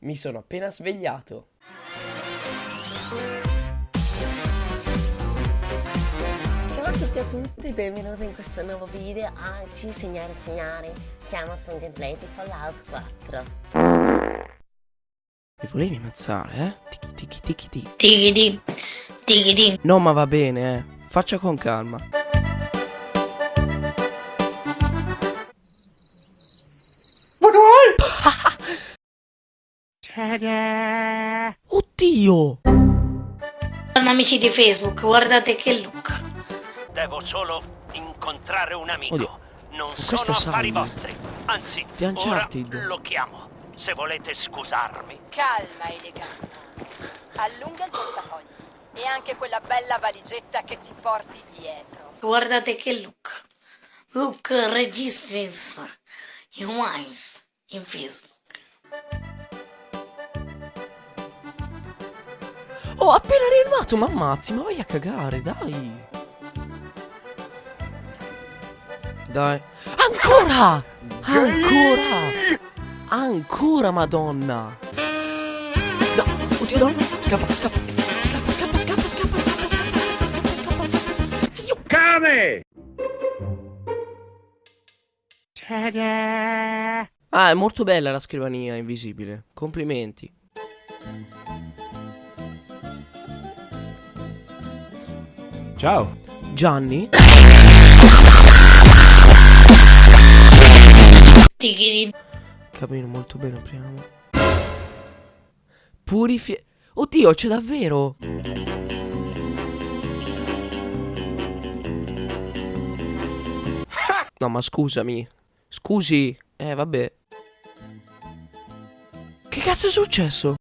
Mi sono appena svegliato. Ciao a tutti e a tutte, benvenuti in questo nuovo video. Oggi, signore e signori, siamo su un gameplay di Fallout 4. Mi volevi ammazzare, eh? Tiki tiki tiki tiki. Tigidi, tigidi. No, ma va bene, eh. Faccia con calma. Oddio! Sono amici di Facebook, guardate che look. Devo solo incontrare un amico. Oddio, non questo sono affari vostri. Anzi, Di Uncharted. ora lo chiamo. Se volete scusarmi. Calma, elegante. Allunga il portafoglio. E anche quella bella valigetta che ti porti dietro. Guardate che look. Look registris in wine in Facebook. Oh, appena rianimato, ma ammazzi, ma vai a cagare, dai. Dai. Ancora! Ancora! Ancora, madonna! No, oddio, no, scappa, scappa. Scappa, scappa, scappa, scappa, scappa, scappa, scappa, scappa, scappa, scappa. Dio. Ah, è molto bella la scrivania invisibile. Complimenti. Ciao. Gianni? Capito molto bene, apriamo. Purifi... Oddio, c'è davvero! No, ma scusami. Scusi. Eh, vabbè. Che cazzo è successo?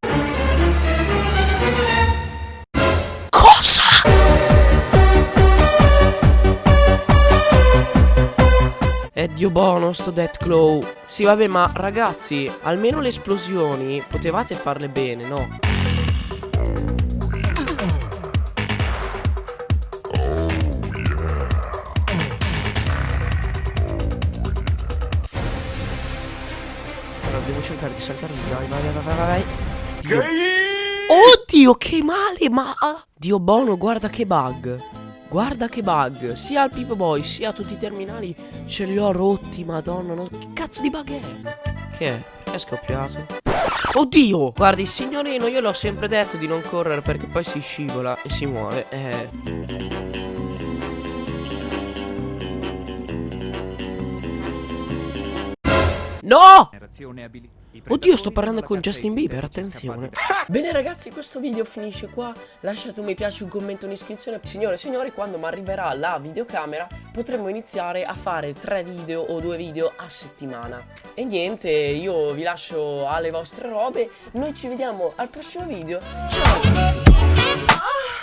È Dio buono sto Deathclaw Sì vabbè ma ragazzi Almeno le esplosioni Potevate farle bene no? Allora devo cercare di saltare lì Dai vai vai vai vai vai Dio. Oddio che male ma Dio buono guarda che bug Guarda che bug Sia al Pip Boy sia a tutti i terminali Ce li ho rotti madonna no? Che cazzo di bug è? Che è? Perché è scoppiato? Oddio Guardi il signorino io l'ho sempre detto di non correre Perché poi si scivola e si muore Eh No! Oddio, sto parlando con Justin Bieber, attenzione. Bene ragazzi, questo video finisce qua. Lasciate un mi piace, un commento, un'iscrizione. Signore e signori, quando mi arriverà la videocamera, potremo iniziare a fare tre video o due video a settimana. E niente, io vi lascio alle vostre robe. Noi ci vediamo al prossimo video. Ciao ragazzi!